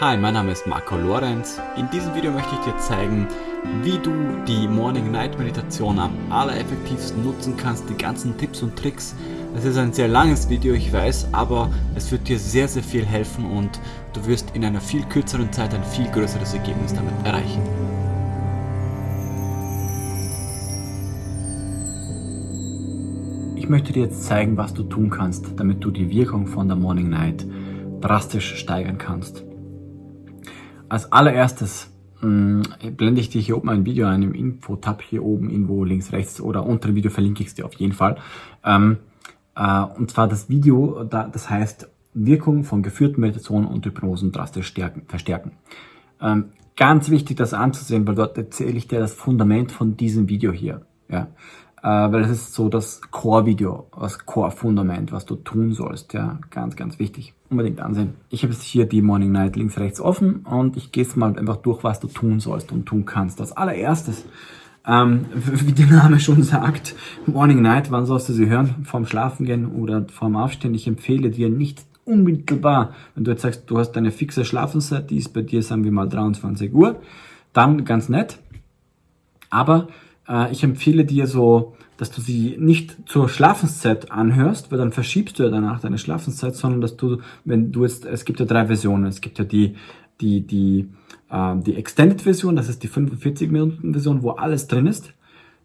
Hi, mein Name ist Marco Lorenz. In diesem Video möchte ich dir zeigen, wie du die Morning-Night-Meditation am allereffektivsten nutzen kannst, die ganzen Tipps und Tricks. Es ist ein sehr langes Video, ich weiß, aber es wird dir sehr, sehr viel helfen und du wirst in einer viel kürzeren Zeit ein viel größeres Ergebnis damit erreichen. Ich möchte dir jetzt zeigen, was du tun kannst, damit du die Wirkung von der Morning Night drastisch steigern kannst. Als allererstes mh, mm, blende ich dir hier oben ein Video ein im Info-Tab hier oben irgendwo links, rechts oder unter dem Video verlinke ich es dir auf jeden Fall. Ähm, äh, und zwar das Video, da, das heißt Wirkung von geführten Meditationen und Hypnosen drastisch stärken, verstärken. Ähm, ganz wichtig, das anzusehen, weil dort erzähle ich dir das Fundament von diesem Video hier. Ja äh, weil das ist so das Core-Video, das Core-Fundament, was du tun sollst. Ja, ganz, ganz wichtig. Unbedingt ansehen. Ich habe jetzt hier die Morning Night links, rechts offen und ich gehe es mal einfach durch, was du tun sollst und tun kannst. Als allererstes, ähm, wie der Name schon sagt, Morning Night, wann sollst du sie hören? Vorm Schlafengehen oder vorm Aufstehen? Ich empfehle dir nicht unmittelbar, wenn du jetzt sagst, du hast eine fixe Schlafenszeit, die ist bei dir, sagen wir mal 23 Uhr, dann ganz nett. Aber ich empfehle dir so, dass du sie nicht zur Schlafenszeit anhörst, weil dann verschiebst du ja danach deine Schlafenszeit, sondern dass du, wenn du jetzt, es gibt ja drei Versionen, es gibt ja die, die, die, äh, die Extended Version, das ist die 45 Minuten Version, wo alles drin ist.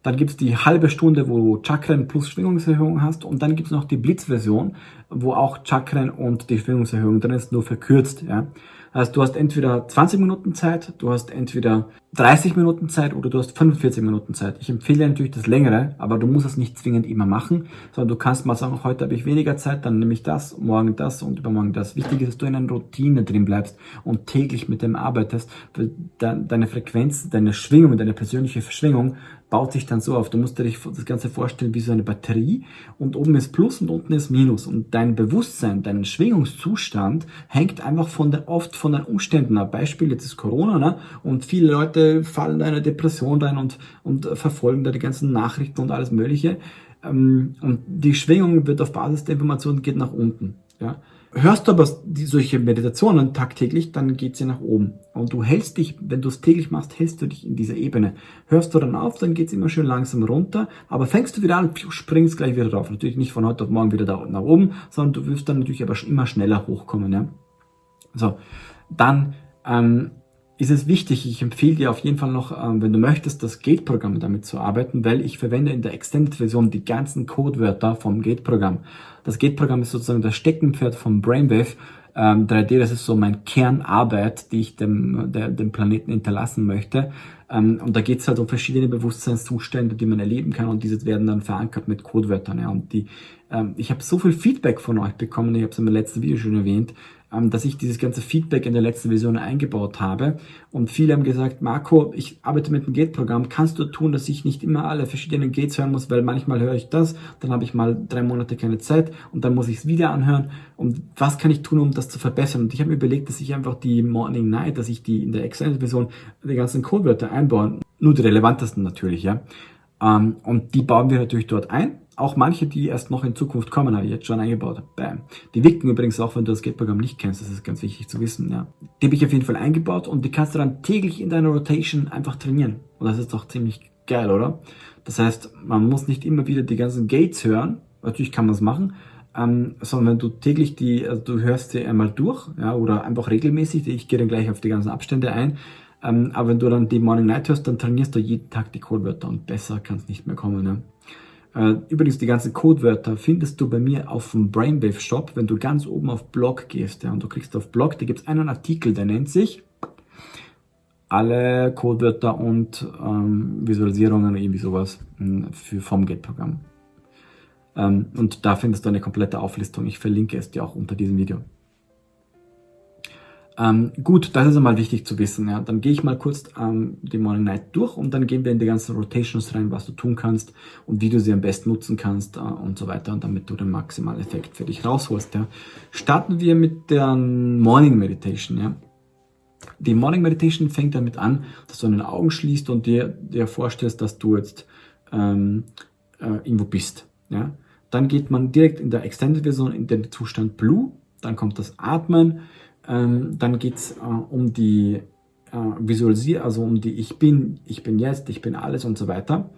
Dann gibt es die halbe Stunde, wo du Chakren plus Schwingungserhöhung hast. Und dann gibt es noch die Blitz-Version, wo auch Chakren und die Schwingungserhöhung drin ist, nur verkürzt. Ja. Also du hast entweder 20 Minuten Zeit, du hast entweder 30 Minuten Zeit oder du hast 45 Minuten Zeit. Ich empfehle natürlich das längere, aber du musst es nicht zwingend immer machen, sondern du kannst mal sagen, heute habe ich weniger Zeit, dann nehme ich das, morgen das und übermorgen das. Wichtig ist, dass du in einer Routine drin bleibst und täglich mit dem arbeitest, weil deine Frequenz, deine Schwingung, deine persönliche Verschwingung baut sich dann so auf. Du musst dir das Ganze vorstellen wie so eine Batterie und oben ist Plus und unten ist Minus und dein Bewusstsein, dein Schwingungszustand hängt einfach von der, oft von den Umständen ab. Beispiel, jetzt ist Corona ne? und viele Leute fallen in eine Depression rein und, und verfolgen da die ganzen Nachrichten und alles mögliche ähm, und die Schwingung wird auf Basis der Informationen geht nach unten. Ja? Hörst du aber die, solche Meditationen tagtäglich, dann geht sie nach oben. Und du hältst dich, wenn du es täglich machst, hältst du dich in dieser Ebene. Hörst du dann auf, dann geht es immer schön langsam runter, aber fängst du wieder an, springst gleich wieder drauf. Natürlich nicht von heute auf morgen wieder da nach oben, sondern du wirst dann natürlich aber immer schneller hochkommen. Ja? So, dann ähm, ist es wichtig, ich empfehle dir auf jeden Fall noch, ähm, wenn du möchtest, das Gate-Programm damit zu arbeiten, weil ich verwende in der Extended-Version die ganzen Codewörter vom Gate-Programm. Das Gate-Programm ist sozusagen das Steckenpferd vom Brainwave ähm, 3D, das ist so mein Kernarbeit, die ich dem, der, dem Planeten hinterlassen möchte. Ähm, und da geht es halt um verschiedene Bewusstseinszustände, die man erleben kann und diese werden dann verankert mit Codewörtern. Und die, ähm, ich habe so viel Feedback von euch bekommen, ich habe es im letzten Video schon erwähnt, ähm, dass ich dieses ganze Feedback in der letzten Version eingebaut habe. Und viele haben gesagt, Marco, ich arbeite mit dem Gate-Programm, kannst du tun, dass ich nicht immer alle verschiedenen Gates hören muss, weil manchmal höre ich das, dann habe ich mal drei Monate keine Zeit und dann muss ich es wieder anhören. Und was kann ich tun, um das zu verbessern? Und ich habe mir überlegt, dass ich einfach die Morning Night, dass ich die in der Extended-Version die ganzen Codewörter einbaue, nur die relevantesten natürlich, ja. Ähm, und die bauen wir natürlich dort ein auch manche, die erst noch in Zukunft kommen, habe ich jetzt schon eingebaut. Bam. Die wirken übrigens auch, wenn du das Gate-Programm nicht kennst. Das ist ganz wichtig zu wissen. Ja. Die habe ich auf jeden Fall eingebaut und die kannst du dann täglich in deiner Rotation einfach trainieren. Und das ist doch ziemlich geil, oder? Das heißt, man muss nicht immer wieder die ganzen Gates hören. Natürlich kann man es machen. Ähm, sondern wenn du täglich die, also du hörst sie einmal durch, ja, oder einfach regelmäßig, ich gehe dann gleich auf die ganzen Abstände ein, ähm, aber wenn du dann die Morning Night hörst, dann trainierst du jeden Tag die Codewörter und besser kann es nicht mehr kommen. Ne? Äh, übrigens, die ganzen Codewörter findest du bei mir auf dem Brainwave Shop, wenn du ganz oben auf Blog gehst. Ja, und du klickst auf Blog, da gibt es einen Artikel, der nennt sich alle Codewörter und ähm, Visualisierungen oder irgendwie sowas hm, für vom Gate-Programm. Ähm, und da findest du eine komplette Auflistung. Ich verlinke es dir auch unter diesem Video. Ähm, gut, das ist einmal wichtig zu wissen. Ja. Dann gehe ich mal kurz ähm, die Morning Night durch und dann gehen wir in die ganzen Rotations rein, was du tun kannst und wie du sie am besten nutzen kannst äh, und so weiter, und damit du den maximalen Effekt für dich rausholst. Ja. Starten wir mit der Morning Meditation. Ja. Die Morning Meditation fängt damit an, dass du deine Augen schließt und dir, dir vorstellst, dass du jetzt ähm, äh, irgendwo bist. Ja. Dann geht man direkt in der Extended Version in den Zustand Blue, dann kommt das Atmen, Ähm, dann geht es äh, um die äh, Visualisierung, also um die Ich bin, ich bin jetzt, ich bin alles und so weiter.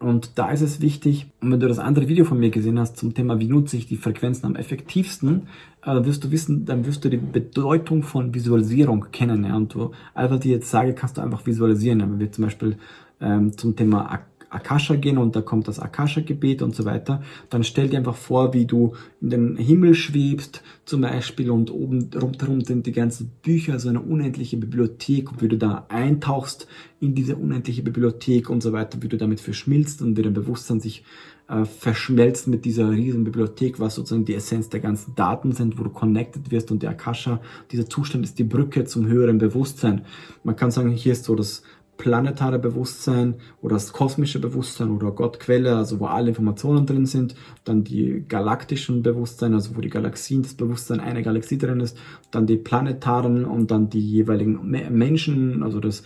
Und da ist es wichtig, und wenn du das andere Video von mir gesehen hast zum Thema, wie nutze ich die Frequenzen am effektivsten, äh, wirst du wissen, dann wirst du die Bedeutung von Visualisierung kennen. Ja? Und du einfach die jetzt sage, kannst du einfach visualisieren. Wenn wir zum Beispiel ähm, zum Thema Akasha gehen und da kommt das Akasha-Gebet und so weiter, dann stell dir einfach vor, wie du in den Himmel schwebst zum Beispiel und oben rundherum sind die ganzen Bücher, so eine unendliche Bibliothek und wie du da eintauchst in diese unendliche Bibliothek und so weiter, wie du damit verschmilzt und wie dein Bewusstsein sich äh, verschmelzt mit dieser riesen Bibliothek, was sozusagen die Essenz der ganzen Daten sind, wo du connected wirst und der Akasha, dieser Zustand ist die Brücke zum höheren Bewusstsein. Man kann sagen, hier ist so das planetare Bewusstsein oder das kosmische Bewusstsein oder Gottquelle, also wo alle Informationen drin sind, dann die galaktischen Bewusstsein, also wo die Galaxien, das Bewusstsein einer Galaxie drin ist, dann die planetaren und dann die jeweiligen Menschen, also das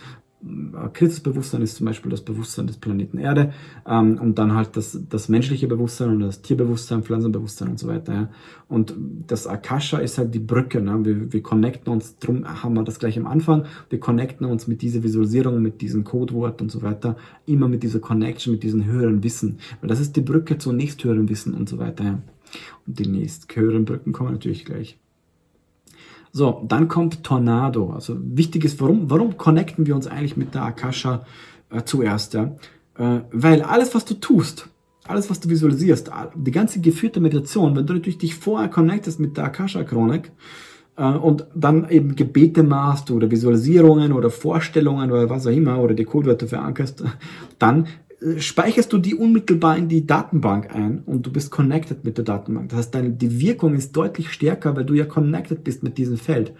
Christusbewusstsein ist zum Beispiel das Bewusstsein des Planeten Erde ähm, und dann halt das, das menschliche Bewusstsein und das Tierbewusstsein, Pflanzenbewusstsein und so weiter. Ja. Und das Akasha ist halt die Brücke. Ne? Wir, wir connecten uns, drum haben wir das gleich am Anfang, wir connecten uns mit dieser Visualisierung, mit diesem Codewort und so weiter, immer mit dieser Connection, mit diesem höheren Wissen. Weil das ist die Brücke zum nächsthöheren Wissen und so weiter. Ja. Und die nächsthöheren Brücken kommen natürlich gleich. So, dann kommt Tornado. Also wichtig ist, warum, warum connecten wir uns eigentlich mit der Akasha äh, zuerst? Ja? Äh, weil alles, was du tust, alles, was du visualisierst, die ganze geführte Meditation, wenn du natürlich dich vorher connectest mit der Akasha-Chronik, äh, und dann eben Gebete machst oder Visualisierungen oder Vorstellungen oder was auch immer oder die Codewörter verankerst, dann speicherst du die unmittelbar in die Datenbank ein und du bist connected mit der Datenbank. Das heißt, deine, die Wirkung ist deutlich stärker, weil du ja connected bist mit diesem Feld.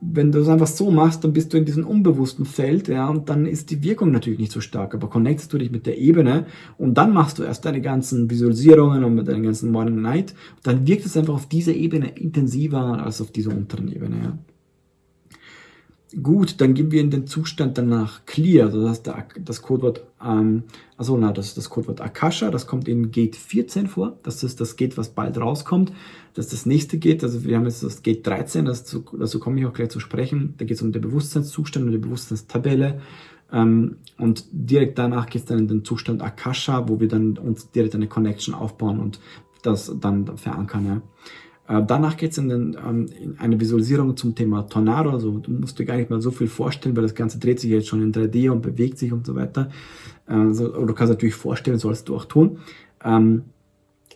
Wenn du es einfach so machst, dann bist du in diesem unbewussten Feld, ja, und dann ist die Wirkung natürlich nicht so stark. Aber connectest du dich mit der Ebene und dann machst du erst deine ganzen Visualisierungen und mit deinen ganzen Morning Night, dann wirkt es einfach auf dieser Ebene intensiver als auf dieser unteren Ebene, ja. Gut, dann gehen wir in den Zustand danach Clear, also das, das Codewort, ähm, also na, das ist das Codewort Akasha, das kommt in Gate 14 vor, das ist das Gate, was bald rauskommt, das ist das nächste Gate, also wir haben jetzt das Gate 13, das, dazu komme ich auch gleich zu sprechen, da geht es um den Bewusstseinszustand und die Bewusstseinstabelle. Ähm, und direkt danach geht es dann in den Zustand Akasha, wo wir dann uns direkt eine Connection aufbauen und das dann verankern, ja. Äh, danach geht es in, ähm, in, eine Visualisierung zum Thema Tornado. Also du musst dir gar nicht mal so viel vorstellen, weil das Ganze dreht sich jetzt schon in 3D und bewegt sich und so weiter. Also, du kannst natürlich vorstellen, sollst du auch tun. Ähm,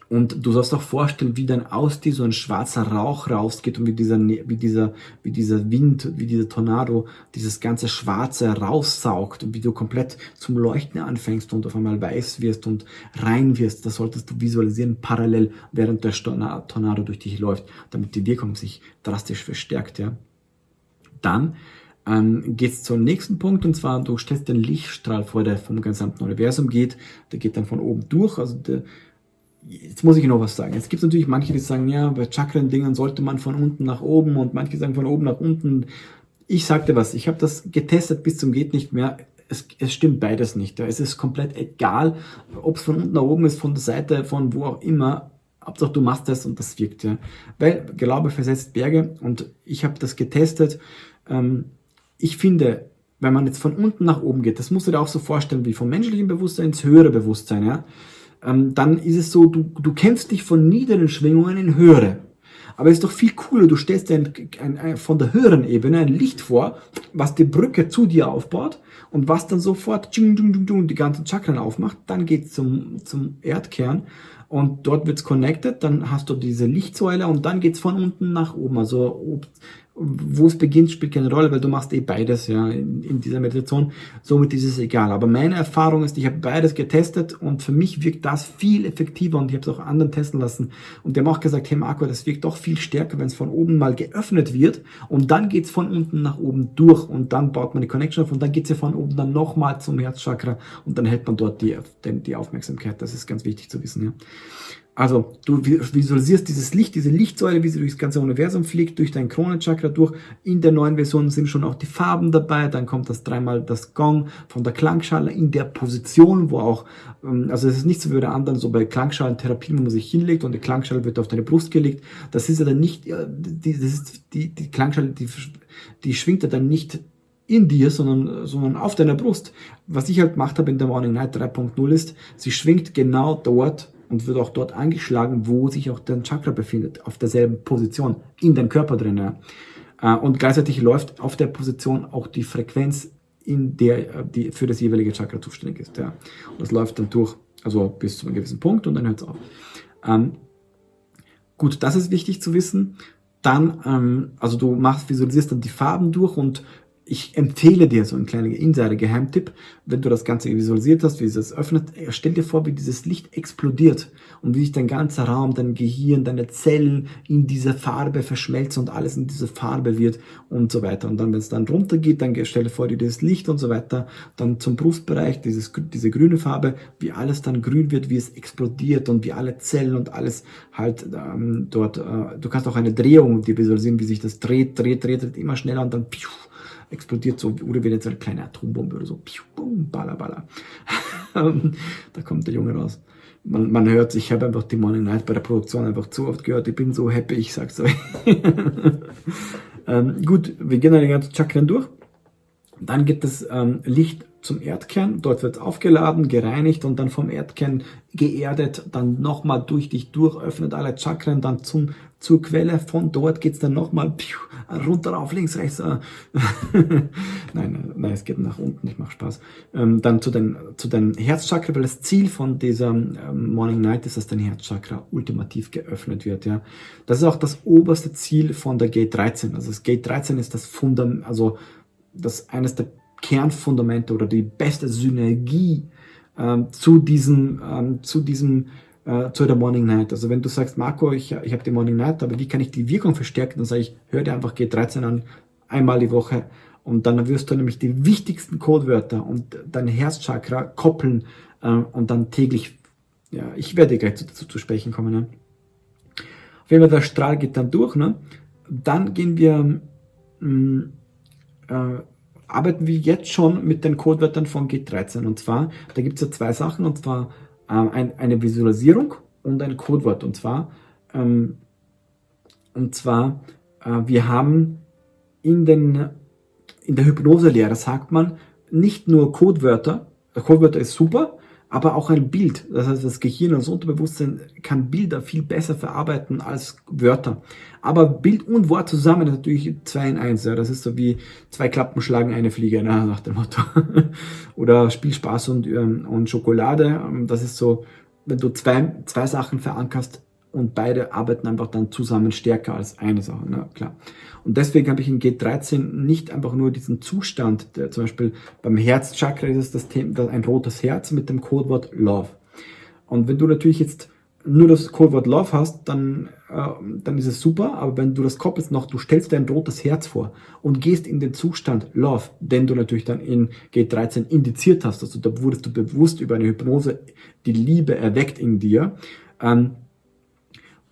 und du sollst auch vorstellen, wie dann aus dir so ein schwarzer Rauch rausgeht und wie dieser, ne-, wie dieser, wie dieser Wind, wie dieser Tornado dieses ganze Schwarze raussaugt und wie du komplett zum Leuchten anfängst und auf einmal weiß wirst und rein wirst. Das solltest du visualisieren parallel, während der Tornado durch dich läuft, damit die Wirkung sich drastisch verstärkt, ja. Dann ähm, geht es zum nächsten Punkt und zwar du stellst den Lichtstrahl vor, der vom gesamten Universum geht. Der geht dann von oben durch, also der, jetzt muss ich noch was sagen. Jetzt gibt natürlich manche, die sagen, ja, bei Chakren-Dingen sollte man von unten nach oben und manche sagen von oben nach unten. Ich sagte was, ich habe das getestet bis zum geht nicht mehr. Es, es stimmt beides nicht. Es ist komplett egal, ob es von unten nach oben ist, von der Seite, von wo auch immer. Hauptsache du machst das und das wirkt. Ja. Weil Glaube versetzt Berge und ich habe das getestet. Ähm, ich finde, wenn man jetzt von unten nach oben geht, das musst du dir auch so vorstellen, wie vom menschlichen Bewusstsein ins höhere Bewusstsein, ja ähm, dann ist es so, du, du kämpfst dich von niederen Schwingungen in höhere. Aber es ist doch viel cooler, du stellst dir ein, ein, ein, von der höheren Ebene ein Licht vor, was die Brücke zu dir aufbaut und was dann sofort tschung, tschung, tschung, tschung, die ganzen Chakren aufmacht. Dann geht's zum, zum Erdkern und dort wird's connected, dann hast du diese Lichtsäule und dann geht's von unten nach oben. Also wo es beginnt, spielt keine Rolle, weil du machst eh beides ja in, in, dieser Meditation. Somit ist es egal. Aber meine Erfahrung ist, ich habe beides getestet und für mich wirkt das viel effektiver und ich habe es auch anderen testen lassen. Und die haben auch gesagt, hey Marco, das wirkt doch viel stärker, wenn es von oben mal geöffnet wird und dann geht's von unten nach oben durch und dann baut man die Connection auf und dann geht's ja von oben dann nochmal zum Herzchakra und dann hält man dort die, die Aufmerksamkeit. Das ist ganz wichtig zu wissen. Ja. Also du visualisierst dieses Licht, diese Lichtsäule, wie sie durchs ganze Universum fliegt, durch dein Kronenchakra durch. In der neuen Version sind schon auch die Farben dabei. Dann kommt das dreimal das Gong von der Klangschale in der Position, wo auch, ähm, also es ist nicht so wie bei der anderen, so bei Klangschalentherapie, wo man sich hinlegt und die Klangschale wird auf deine Brust gelegt. Das ist ja dann nicht, die, das ist die, die Klangschale, die, die schwingt ja dann nicht in dir, sondern, sondern auf deiner Brust. Was ich halt gemacht habe in der Morning Night 3.0 ist, sie schwingt genau dort, und wird auch dort angeschlagen, wo sich auch dein Chakra befindet, auf derselben Position, in deinem Körper drin. Ja. Äh, und gleichzeitig läuft auf der Position auch die Frequenz, in der äh, die für das jeweilige Chakra zuständig ist. Ja. Und das läuft dann durch, also bis zu einem gewissen Punkt und dann hört es auf. Ähm, gut, das ist wichtig zu wissen. Dann, ähm, also du machst, visualisierst dann die Farben durch und ich empfehle dir so ein kleiner Insider-Geheimtipp, wenn du das Ganze visualisiert hast, wie es es öffnet, stell dir vor, wie dieses Licht explodiert und wie sich dein ganzer Raum, dein Gehirn, deine Zellen in dieser Farbe verschmelzen und alles in diese Farbe wird und so weiter. Und dann, wenn es dann runter geht, dann stell dir vor, wie dieses Licht und so weiter, dann zum Brustbereich, dieses, diese grüne Farbe, wie alles dann grün wird, wie es explodiert und wie alle Zellen und alles halt ähm, dort, äh, du kannst auch eine Drehung dir visualisieren, wie sich das dreht, dreht, dreht, dreht immer schneller und dann pfiuh, explodiert so, oder wird jetzt eine kleine Atombombe oder so, piu, bum, balla, balla. da kommt der Junge raus. Man, man hört, ich habe einfach die Morning Night bei der Produktion einfach zu oft gehört, ich bin so happy, ich sag's euch. ähm, gut, wir gehen dann die ganzen Chakren durch. Dann geht das ähm, Licht zum Erdkern, dort wird es aufgeladen, gereinigt und dann vom Erdkern geerdet, dann nochmal durch dich durch, öffnet alle Chakren, dann zum, zur Quelle, von dort geht es dann nochmal runter, auf, links, rechts. Äh. nein, nein, es geht nach unten, ich mache Spaß. Ähm, dann zu den, zu den Herzchakra, weil das Ziel von dieser ähm, Morning Night ist, dass dein Herzchakra ultimativ geöffnet wird. Ja, Das ist auch das oberste Ziel von der Gate 13. Also das Gate 13 ist das Fundament, also das eines der Kernfundamente oder die beste Synergie ähm, zu diesem, ähm, zu diesem äh, zu der Morning Night. Also wenn du sagst, Marco, ich, ich habe die Morning Night, aber wie kann ich die Wirkung verstärken? Dann sage ich, hör dir einfach G13 an, einmal die Woche und dann wirst du nämlich die wichtigsten Codewörter und dein Herzchakra koppeln äh, und dann täglich, ja, ich werde gleich dazu zu sprechen kommen. Ne? Auf jeden Fall, der Strahl geht dann durch. Ne? Dann gehen wir, mh, mm, äh, arbeiten wir jetzt schon mit den Codewörtern von G13. Und zwar, da gibt es ja zwei Sachen, und zwar eine Visualisierung und ein Codewort. Und zwar, ähm, und zwar äh, wir haben in, den, in der Hypnoselehre, sagt man, nicht nur Codewörter, Codewörter ist super, aber auch ein Bild. Das heißt, das Gehirn und das Unterbewusstsein kann Bilder viel besser verarbeiten als Wörter. Aber Bild und Wort zusammen ist natürlich zwei in eins. Ja. Das ist so wie zwei Klappen schlagen eine Fliege, na, nach dem Motto. Oder Spielspaß und, ähm, und Schokolade. Ähm, das ist so, wenn du zwei, zwei Sachen verankerst und beide arbeiten einfach dann zusammen stärker als eine Sache. Na, klar. Und deswegen habe ich in G13 nicht einfach nur diesen Zustand, der, zum Beispiel beim Herzchakra ist es das Thema, ein rotes Herz mit dem Codewort Love. Und wenn du natürlich jetzt nur das Codewort Love hast, dann, äh, dann ist es super, aber wenn du das koppelst noch, du stellst dir ein rotes Herz vor und gehst in den Zustand Love, den du natürlich dann in G13 indiziert hast, also da wurdest du bewusst über eine Hypnose die Liebe erweckt in dir ähm,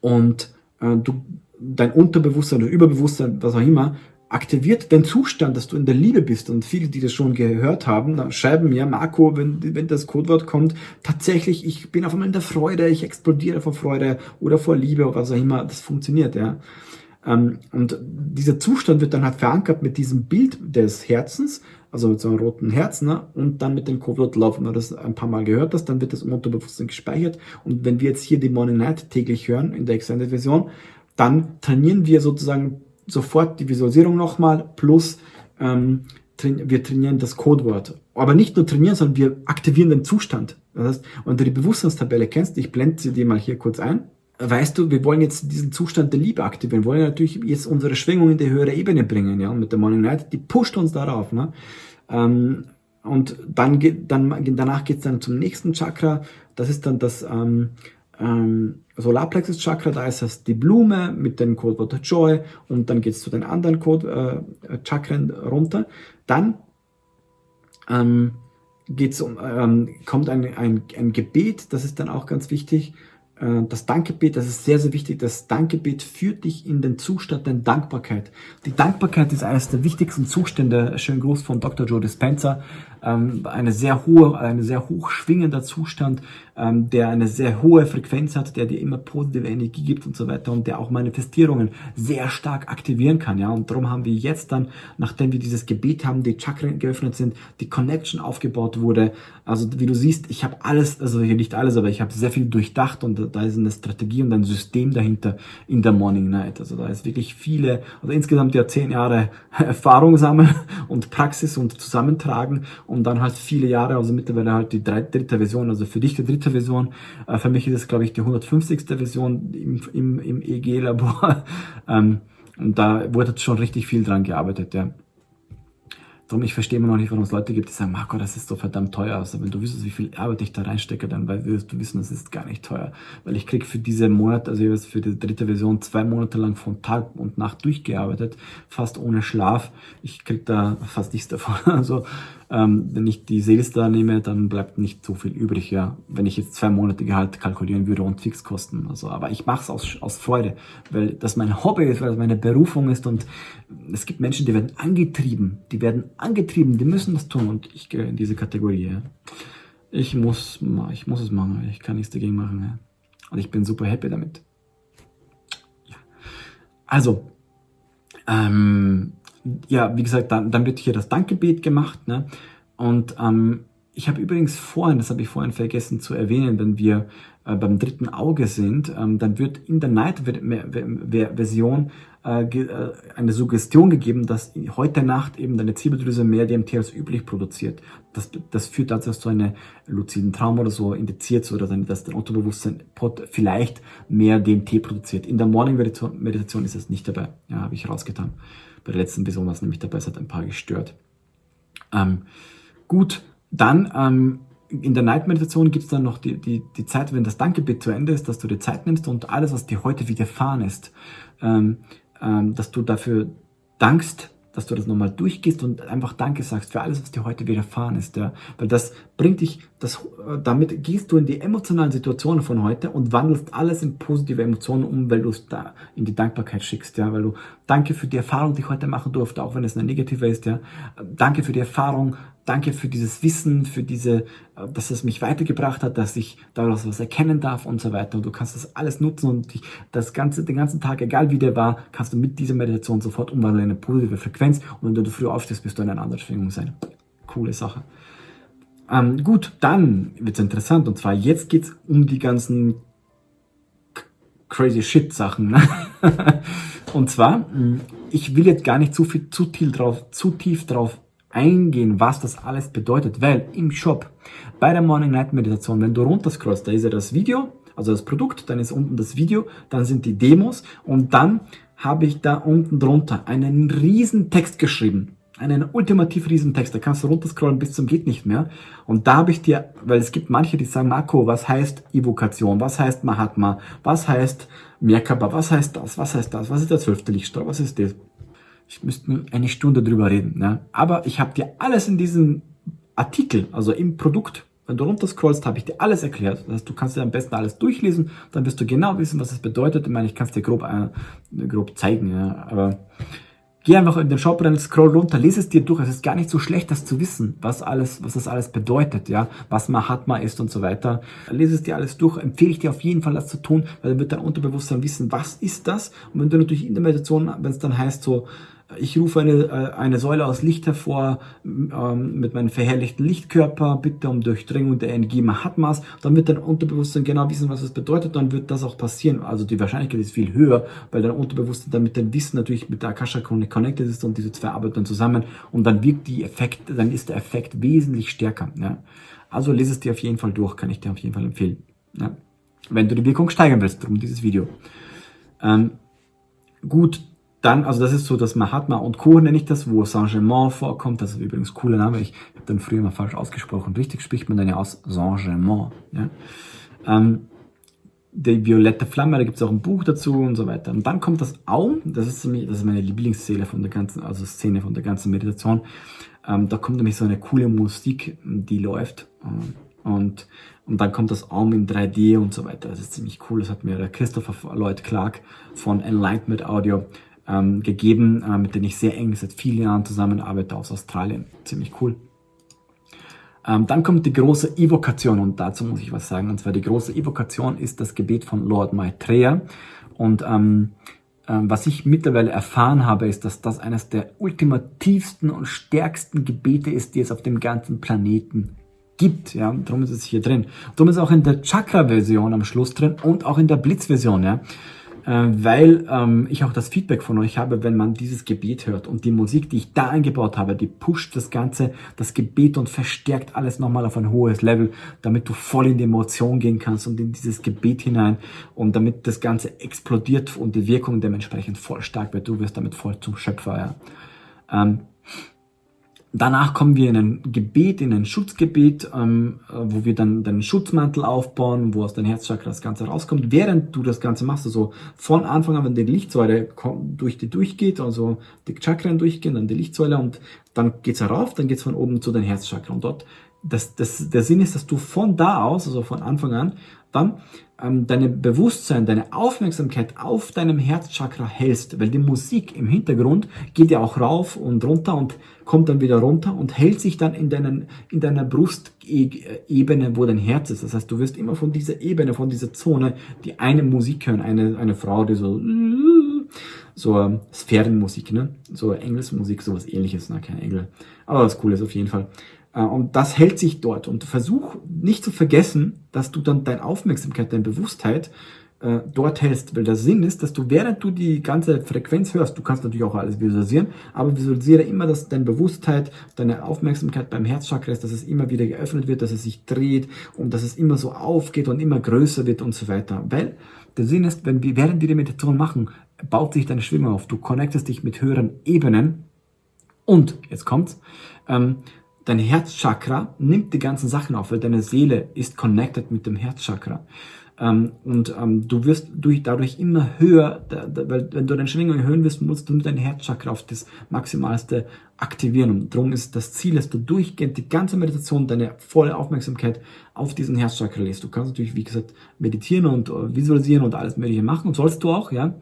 und äh, du dein Unterbewusstsein oder Überbewusstsein, was auch immer, aktiviert den Zustand, dass du in der Liebe bist. Und viele, die das schon gehört haben, schreiben mir, Marco, wenn, wenn das Codewort kommt, tatsächlich, ich bin auf einmal in der Freude, ich explodiere vor Freude oder vor Liebe oder was auch immer, das funktioniert, ja. Ähm, und dieser Zustand wird dann halt verankert mit diesem Bild des Herzens, also mit so einem roten Herz, ne? und dann mit dem Codewort Love. Wenn du das ein paar Mal gehört hast, dann wird das im Unterbewusstsein gespeichert. Und wenn wir jetzt hier die Morning Night täglich hören, in der Extended Version, dann trainieren wir sozusagen sofort die Visualisierung nochmal plus ähm, wir trainieren das Codewort. Aber nicht nur trainieren, sondern wir aktivieren den Zustand. Das heißt, wenn du die Bewusstseinstabelle kennst, ich blende sie dir mal hier kurz ein, weißt du, wir wollen jetzt diesen Zustand der Liebe aktivieren, wir wollen natürlich jetzt unsere Schwingung in die höhere Ebene bringen, ja, und mit der Morning Night, die pusht uns darauf, ne? Ähm, und dann geht, dann, danach geht's dann zum nächsten Chakra, das ist dann das, ähm, ähm, Solarplexus Chakra, da ist es die Blume mit dem Codewort Joy und dann geht es zu den anderen Code, äh, Chakren runter. Dann ähm, geht's um, ähm, kommt ein, ein, ein Gebet, das ist dann auch ganz wichtig. Äh, das Dankgebet, das ist sehr, sehr wichtig. Das Dankgebet führt dich in den Zustand der Dankbarkeit. Die Dankbarkeit ist eines der wichtigsten Zustände. Schön Gruß von Dr. Joe Dispenza. Ähm, eine sehr hohe, eine sehr hoch schwingender Zustand, ähm, der eine sehr hohe Frequenz hat, der dir immer positive Energie gibt und so weiter und der auch Manifestierungen sehr stark aktivieren kann. Ja, und darum haben wir jetzt dann, nachdem wir dieses Gebet haben, die Chakren geöffnet sind, die Connection aufgebaut wurde. Also wie du siehst, ich habe alles, also hier nicht alles, aber ich habe sehr viel durchdacht und da ist eine Strategie und ein System dahinter in der Morning Night. Also da ist wirklich viele, also insgesamt ja zehn Jahre Erfahrung sammeln und Praxis und zusammentragen dann halt viele Jahre, also mittlerweile halt die dritte Version, also für dich die dritte Version, äh, für mich ist es glaube ich die 150. Version im, im, im EG-Labor ähm, und da wurde schon richtig viel dran gearbeitet, ja. Darum, ich verstehe immer noch nicht, warum es Leute gibt, die sagen, Marco, das ist so verdammt teuer. Also wenn du wüsstest, wie viel Arbeit ich da reinstecke, dann wirst du wissen, das ist gar nicht teuer. Weil ich krieg für diese Monat, also ich für die dritte Version zwei Monate lang von Tag und Nacht durchgearbeitet, fast ohne Schlaf. Ich krieg da fast nichts davon. Also ähm, wenn ich die Sales da nehme, dann bleibt nicht so viel übrig, ja. Wenn ich jetzt zwei Monate Gehalt kalkulieren würde und Fixkosten. Also, aber ich mache es aus, aus Freude, weil das mein Hobby ist, weil das meine Berufung ist und es gibt Menschen, die werden angetrieben, die werden angetrieben, die müssen das tun und ich gehe in diese Kategorie. Ja. Ich muss, ich muss es machen, ich kann nichts dagegen machen. Ja. Und ich bin super happy damit. Ja. Also, ähm, ja, wie gesagt, dann, dann wird hier das Dankgebet gemacht. Ne? Und ähm, ich habe übrigens vorhin, das habe ich vorhin vergessen zu erwähnen, wenn wir äh, beim dritten Auge sind, ähm, dann wird in der Night-Version äh, äh, eine Suggestion gegeben, dass heute Nacht eben deine Zirbeldrüse mehr DMT als üblich produziert. Das, das führt dazu, dass du einen luziden Traum oder so indiziert oder dass dein Unterbewusstsein vielleicht mehr DMT produziert. In der Morning-Meditation ist das nicht dabei. Ja, habe ich rausgetan. Bei der letzten Person war es nämlich dabei, es hat ein paar gestört. Ähm, gut, dann ähm, in der Night-Meditation gibt es dann noch die, die, die Zeit, wenn das Dankgebet zu Ende ist, dass du dir Zeit nimmst und alles, was dir heute widerfahren ist, ähm, ähm, dass du dafür dankst, dass du das nochmal durchgehst und einfach Danke sagst für alles, was dir heute widerfahren ist. Ja? Weil das bringt dich, das, äh, damit gehst du in die emotionalen Situationen von heute und wandelst alles in positive Emotionen um, weil du es da in die Dankbarkeit schickst. Ja? Weil du Danke für die Erfahrung, die ich heute machen durfte, auch wenn es eine negative ist. Ja? Danke für die Erfahrung, danke für dieses Wissen, für diese, äh, dass es mich weitergebracht hat, dass ich daraus was erkennen darf und so weiter. Und du kannst das alles nutzen und dich das ganze, den ganzen Tag, egal wie der war, kannst du mit dieser Meditation sofort umwandeln in eine positive Frequenz. Und wenn du früh aufstehst, wirst du in einer anderen Schwingung sein. Coole Sache. Ähm, gut, dann wird's interessant. Und zwar jetzt geht's um die ganzen crazy shit Sachen. Ne? und zwar, ich will jetzt gar nicht zu viel, zu tief drauf, zu tief drauf eingehen, was das alles bedeutet, weil im Shop bei der Morning Night Meditation, wenn du runterscrollst, da ist ja das Video, also das Produkt, dann ist unten das Video, dann sind die Demos und dann habe ich da unten drunter einen riesen Text geschrieben. Einen ultimativ riesen Text, da kannst du runterscrollen bis zum geht nicht mehr. Und da habe ich dir, weil es gibt manche, die sagen, Marco, was heißt Evokation, was heißt Mahatma, was heißt Merkaba, was heißt das, was heißt das, was ist der zwölfte Lichtstrahl, was ist das? Ich müsste eine Stunde drüber reden. Ne? Aber ich habe dir alles in diesem Artikel, also im Produkt, wenn du runterscrollst, habe ich dir alles erklärt. Das heißt, du kannst dir am besten alles durchlesen, dann wirst du genau wissen, was es bedeutet. Ich meine, ich kann es dir grob, äh, grob zeigen, ja. aber geh einfach in den Shop rein, scroll runter, lese es dir durch. Es ist gar nicht so schlecht, das zu wissen, was alles, was das alles bedeutet, ja, was Mahatma ist und so weiter. Lese es dir alles durch, empfehle ich dir auf jeden Fall, das zu tun, weil dann wird dein Unterbewusstsein wissen, was ist das? Und wenn du natürlich in der Meditation, wenn es dann heißt so, ich rufe eine, äh, eine Säule aus Licht hervor ähm, mit meinem verherrlichten Lichtkörper, bitte um Durchdringung der Energie Mahatmas. Dann wird dein Unterbewusstsein genau wissen, was das bedeutet, dann wird das auch passieren. Also die Wahrscheinlichkeit ist viel höher, weil dein Unterbewusstsein dann mit dem Wissen natürlich mit der Akasha connected ist und diese zwei arbeiten dann zusammen und dann wirkt die Effekt, dann ist der Effekt wesentlich stärker. Ja. Also lese es dir auf jeden Fall durch, kann ich dir auf jeden Fall empfehlen. Ja. Wenn du die Wirkung steigern willst, darum dieses Video. Ähm, gut, dann, also das ist so das Mahatma und Co. nenne ich das, wo Saint-Germain vorkommt. Das ist übrigens ein cooler Name. Ich habe den früher mal falsch ausgesprochen. Richtig spricht man dann ja aus Saint-Germain. Ja? Ähm, die violette Flamme, da gibt es auch ein Buch dazu und so weiter. Und dann kommt das Aum, das ist, das ist meine Lieblingsszene von der ganzen, also Szene von der ganzen Meditation. Ähm, da kommt nämlich so eine coole Musik, die läuft. Ähm, Und, und dann kommt das Arm in 3D und so weiter. Das ist ziemlich cool. Das hat mir der Christopher Lloyd Clark von Enlightenment Audio ähm, gegeben, äh, mit dem ich sehr eng seit vielen Jahren zusammenarbeite aus Australien. Ziemlich cool. Ähm, dann kommt die große Evokation und dazu muss ich was sagen. Und zwar die große Evokation ist das Gebet von Lord Maitreya. Und ähm, ähm, was ich mittlerweile erfahren habe, ist, dass das eines der ultimativsten und stärksten Gebete ist, die es auf dem ganzen Planeten gibt. Ja, darum ist es hier drin. Darum ist es auch in der Chakra-Version am Schluss drin und auch in der Blitz-Version. Ja weil ähm, ich auch das Feedback von euch habe, wenn man dieses Gebet hört und die Musik, die ich da eingebaut habe, die pusht das Ganze, das Gebet und verstärkt alles nochmal auf ein hohes Level, damit du voll in die Emotion gehen kannst und in dieses Gebet hinein und damit das Ganze explodiert und die Wirkung dementsprechend voll stark wird. Du wirst damit voll zum Schöpfer. Ja. Ähm, Danach kommen wir in ein Gebet, in ein Schutzgebet, ähm, wo wir dann den Schutzmantel aufbauen, wo aus deinem Herzchakra das Ganze rauskommt. Während du das Ganze machst, also von Anfang an, wenn die Lichtsäule durch die durchgeht, also die Chakren durchgehen, dann die Lichtsäule und dann geht's herauf, dann geht's von oben zu deinem Herzchakra. Und dort, das, das, der Sinn ist, dass du von da aus, also von Anfang an, dann ähm, deine Bewusstsein, deine Aufmerksamkeit auf deinem Herzchakra hältst, weil die Musik im Hintergrund geht ja auch rauf und runter und kommt dann wieder runter und hält sich dann in, deinen, in deiner Brustebene, wo dein Herz ist. Das heißt, du wirst immer von dieser Ebene, von dieser Zone, die eine Musik hören, eine, eine Frau, die so so ähm, Sphärenmusik, ne? So Engelsmusik, sowas ähnliches, na, kein Engel. Aber was cool ist auf jeden Fall. Äh, und das hält sich dort. Und versuch nicht zu vergessen, dass du dann deine Aufmerksamkeit, deine Bewusstheit äh, dort hältst. Weil der Sinn ist, dass du, während du die ganze Frequenz hörst, du kannst natürlich auch alles visualisieren, aber visualisiere immer, dass deine Bewusstheit, deine Aufmerksamkeit beim Herzchakra ist, dass es immer wieder geöffnet wird, dass es sich dreht und dass es immer so aufgeht und immer größer wird und so weiter. Weil der Sinn ist, wenn wir, während wir die Meditation machen, baut sich deine Schwingung auf. Du connectest dich mit höheren Ebenen und, jetzt kommt's, ähm, Dein Herzchakra nimmt die ganzen Sachen auf, weil deine Seele ist connected mit dem Herzchakra. Ähm, und ähm, du wirst durch, dadurch immer höher, da, da, weil wenn du deine Schwingung erhöhen willst, musst du dein Herzchakra auf das Maximalste aktivieren. Und darum ist das Ziel, dass du durchgehend die ganze Meditation, deine volle Aufmerksamkeit auf diesen Herzchakra lässt. Du kannst natürlich, wie gesagt, meditieren und äh, visualisieren und alles mögliche machen und sollst du auch, ja.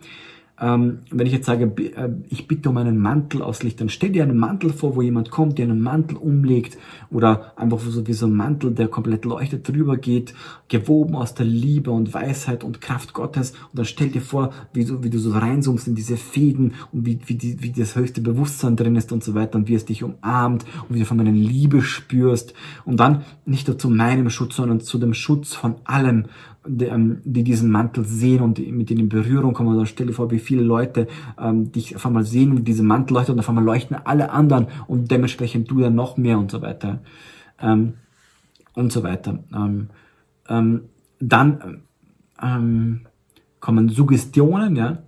Ähm, wenn ich jetzt sage, äh, ich bitte um einen Mantel aus Licht, dann stell dir einen Mantel vor, wo jemand kommt, der einen Mantel umlegt oder einfach so wie so ein Mantel, der komplett leuchtet drüber geht, gewoben aus der Liebe und Weisheit und Kraft Gottes. Und dann stell dir vor, wie du, wie du so reinzoomst in diese Fäden und wie, wie, die, wie das höchste Bewusstsein drin ist und so weiter und wie es dich umarmt und wie du von meiner Liebe spürst. Und dann nicht nur zu meinem Schutz, sondern zu dem Schutz von allem die, ähm, die diesen Mantel sehen und mit denen in Berührung kommen. Oder stell dir vor, wie viele Leute ähm, dich auf einmal sehen, wie diese Mantel leuchtet und auf einmal leuchten alle anderen und dementsprechend du dann noch mehr und so weiter. Ähm, und so weiter. Ähm, ähm, dann ähm, kommen Suggestionen, ja.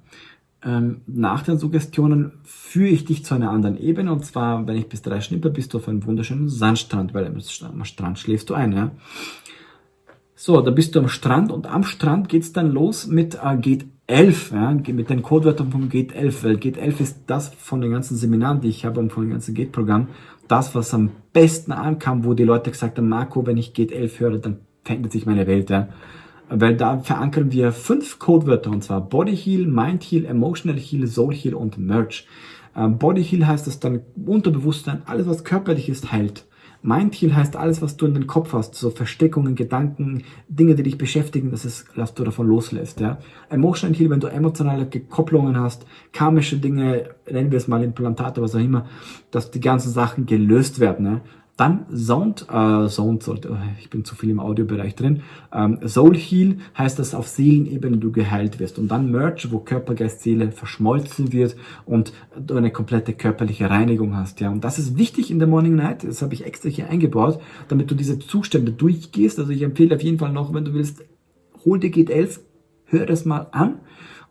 Ähm, nach den Suggestionen führe ich dich zu einer anderen Ebene und zwar, wenn ich bis drei schnippe, bist du auf einem wunderschönen Sandstrand, weil am Strand schläfst du ein, ja. So, da bist du am Strand und am Strand geht's dann los mit äh, Gate 11, ja, mit den Codewörtern vom Gate 11, weil Gate 11 ist das von den ganzen Seminaren, die ich habe und von dem ganzen Gate-Programm, das, was am besten ankam, wo die Leute gesagt haben, Marco, wenn ich Gate 11 höre, dann verändert sich meine Welt, ja. Weil da verankern wir fünf Codewörter, und zwar Body Heal, Mind Heal, Emotional Heal, Soul Heal und Merge. Ähm, Body Heal heißt, dass dein Unterbewusstsein, alles was körperlich ist, heilt. Mindheal heißt alles, was du in den Kopf hast, so Versteckungen, Gedanken, Dinge, die dich beschäftigen, dass, es, dass du davon loslässt. Ja? Emotional Heal, wenn du emotionale Gekopplungen hast, karmische Dinge, nennen wir es mal Implantate, was auch immer, dass die ganzen Sachen gelöst werden. Ja? Dann Sound, äh, Sound sollte, oh, ich bin zu viel im Audiobereich drin. Ähm, Soul Heal heißt, dass auf Seelenebene du geheilt wirst. Und dann Merge, wo Körper, Geist, Seele verschmolzen wird und du eine komplette körperliche Reinigung hast. Ja, und das ist wichtig in der Morning Night. Das habe ich extra hier eingebaut, damit du diese Zustände durchgehst. Also ich empfehle auf jeden Fall noch, wenn du willst, hol dir Gate 11, hör das mal an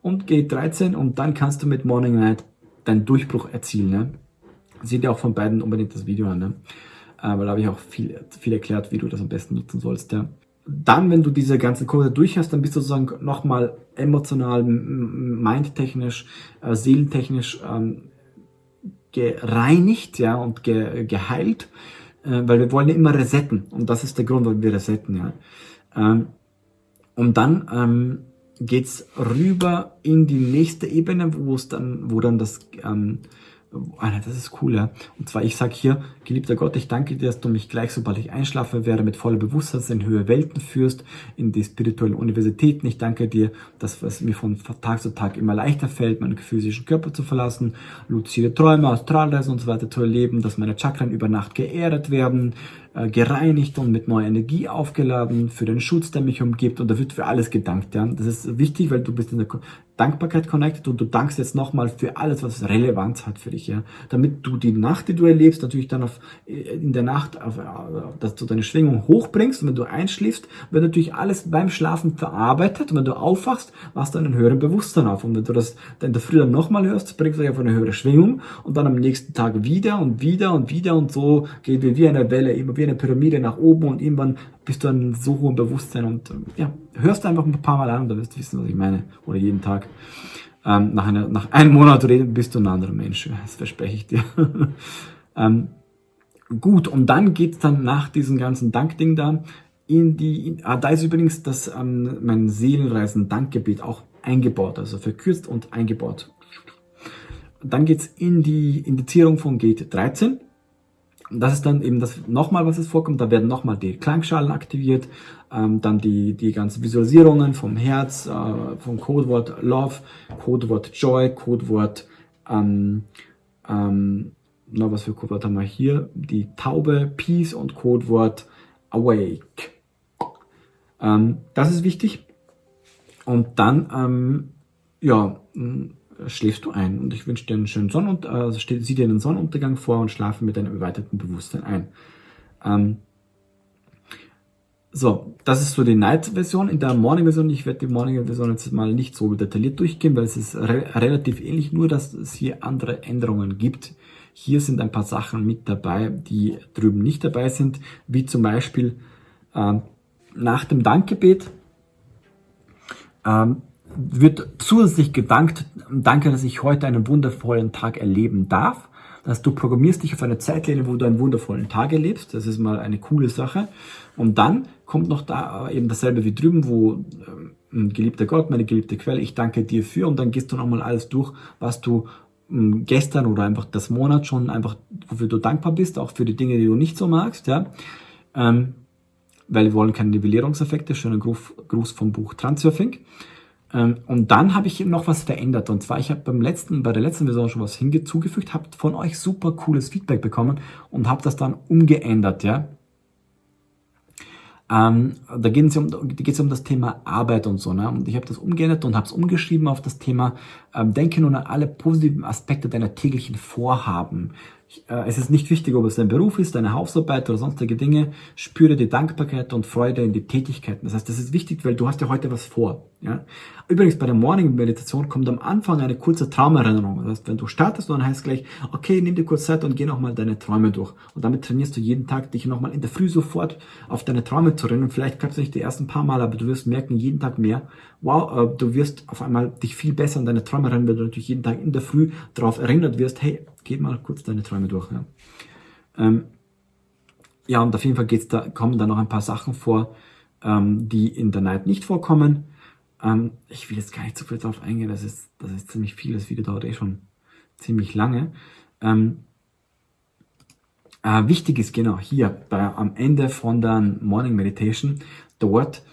und Gate 13 und dann kannst du mit Morning Night deinen Durchbruch erzielen. Ne? Sieh dir auch von beiden unbedingt das Video an. Ne? Äh, weil da habe ich auch viel, viel erklärt, wie du das am besten nutzen sollst. Ja. Dann, wenn du diese ganzen Kurse durch hast, dann bist du sozusagen nochmal emotional, mindtechnisch, äh, seelentechnisch ähm, gereinigt ja, und ge geheilt. äh, weil wir wollen ja immer resetten und das ist der Grund, warum wir resetten, ja. Ähm, und dann ähm, geht's rüber in die nächste Ebene, wo es dann, wo dann das ähm, Alter, das ist cool, ja. Und zwar, ich sage hier, geliebter Gott, ich danke dir, dass du mich gleich, sobald ich einschlafe, werde, mit voller Bewusstsein in höhere Welten führst, in die spirituellen Universitäten. Ich danke dir, dass es mir von Tag zu Tag immer leichter fällt, meinen physischen Körper zu verlassen, luzide Träume, Astralreisen und so weiter zu erleben, dass meine Chakren über Nacht geerdet werden, gereinigt und mit neuer Energie aufgeladen, für den Schutz, der mich umgibt und da wird für alles gedankt. Ja? Das ist wichtig, weil du bist in der Dankbarkeit connected und du dankst jetzt nochmal für alles, was Relevanz hat für dich, ja. Damit du die Nacht, die du erlebst, natürlich dann auf, äh, in der Nacht, auf, äh, dass du deine Schwingung hochbringst und wenn du einschläfst, wird natürlich alles beim Schlafen verarbeitet und wenn du aufwachst, machst du einen höheren Bewusstsein auf und wenn du das dann in der Früh dann nochmal hörst, bringst du dich auf eine höhere Schwingung und dann am nächsten Tag wieder und wieder und wieder und so geht wie eine Welle, immer wie eine Pyramide nach oben und irgendwann bist du an so hohem Bewusstsein und ähm, ja, hörst einfach ein paar Mal an und dann wirst du wissen, was ich meine. Oder jeden Tag. Ähm, nach, einer, nach einem Monat reden bist du ein anderer Mensch. Das verspreche ich dir. ähm, gut, und dann geht's dann nach diesem ganzen Dankding da in die, in, ah, da ist übrigens das, ähm, mein Seelenreisen-Dankgebet auch eingebaut, also verkürzt und eingebaut. Dann geht's in die Indizierung von Gate 13 das ist dann eben das nochmal, was es vorkommt. Da werden nochmal die Klangschalen aktiviert, ähm, dann die, die ganzen Visualisierungen vom Herz, äh, vom Codewort Love, Codewort Joy, Codewort, ähm, ähm, na, was für Codewort haben wir hier? Die Taube, Peace und Codewort Awake. Ähm, das ist wichtig. Und dann, ähm, ja, schläfst du ein. Und ich wünsche dir einen schönen Sonnenuntergang, also sieh dir einen Sonnenuntergang vor und schlafe mit deinem erweiterten Bewusstsein ein. Ähm, so, das ist so die Night-Version. In der Morning-Version, ich werde die Morning-Version jetzt mal nicht so detailliert durchgehen, weil es ist re relativ ähnlich, nur dass es hier andere Änderungen gibt. Hier sind ein paar Sachen mit dabei, die drüben nicht dabei sind, wie zum Beispiel ähm, nach dem Dankgebet ähm, wird zusätzlich gedankt, danke, dass ich heute einen wundervollen Tag erleben darf. Dass du programmierst dich auf eine Zeitlinie, wo du einen wundervollen Tag erlebst. Das ist mal eine coole Sache. Und dann kommt noch da eben dasselbe wie drüben, wo ähm, geliebter Gott, meine geliebte Quelle, ich danke dir für. Und dann gehst du nochmal alles durch, was du ähm, gestern oder einfach das Monat schon einfach, wofür du dankbar bist, auch für die Dinge, die du nicht so magst, ja. Ähm, weil wir wollen keine Nivellierungseffekte. Schöner Gruß, Gruß vom Buch Transurfing. Ähm, und dann habe ich noch was verändert. Und zwar, ich habe beim letzten, bei der letzten Version schon was hingezugefügt, habe von euch super cooles Feedback bekommen und habe das dann umgeändert, ja. Ähm, da geht es um, um das Thema Arbeit und so. Ne? Und ich habe das umgeändert und habe es umgeschrieben auf das Thema, ähm, denke nun an alle positiven Aspekte deiner täglichen Vorhaben es ist nicht wichtig, ob es dein Beruf ist, deine Hausarbeit oder sonstige Dinge. Spüre die Dankbarkeit und Freude in die Tätigkeiten. Das heißt, das ist wichtig, weil du hast ja heute was vor. Ja? Übrigens, bei der Morning Meditation kommt am Anfang eine kurze Traumerinnerung. Das heißt, wenn du startest, dann heißt es gleich, okay, nimm dir kurz Zeit und geh nochmal deine Träume durch. Und damit trainierst du jeden Tag, dich nochmal in der Früh sofort auf deine Träume zu erinnern. Vielleicht kannst du nicht die ersten paar Mal, aber du wirst merken, jeden Tag mehr, wow, äh, du wirst auf einmal dich viel besser an deine Träume erinnern, weil du natürlich jeden Tag in der Früh darauf erinnert wirst, hey, geh mal kurz deine Träume durch. Ja, ähm, ja und auf jeden Fall geht's da, kommen da noch ein paar Sachen vor, ähm, die in der Night nicht vorkommen. Ähm, ich will jetzt gar nicht so viel darauf eingehen, das ist, das ist ziemlich viel, das Video dauert eh schon ziemlich lange. Ähm, äh, wichtig ist genau hier bei, am Ende von der Morning Meditation, dort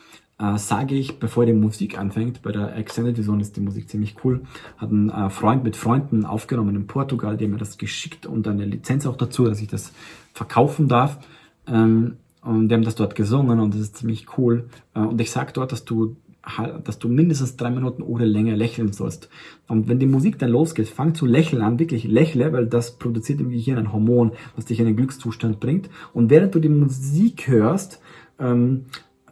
äh, sage ich, bevor die Musik anfängt, bei der Extended Version ist die Musik ziemlich cool, hat ein äh, Freund mit Freunden aufgenommen in Portugal, die mir das geschickt und eine Lizenz auch dazu, dass ich das verkaufen darf. Ähm, und die haben das dort gesungen und das ist ziemlich cool. Äh, und ich sage dort, dass du dass du mindestens drei Minuten oder länger lächeln sollst. Und wenn die Musik dann losgeht, fang zu lächeln an, wirklich lächle, weil das produziert im Gehirn ein Hormon, was dich in einen Glückszustand bringt. Und während du die Musik hörst, ähm,